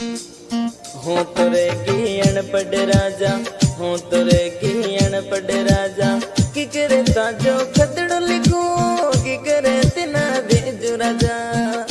हो तोरे की अनपढ़ राजा, हो तोरे की अनपढ़ राजा। कि करे ताजो खतड़ो लिखो, कि करे तिना दे राजा।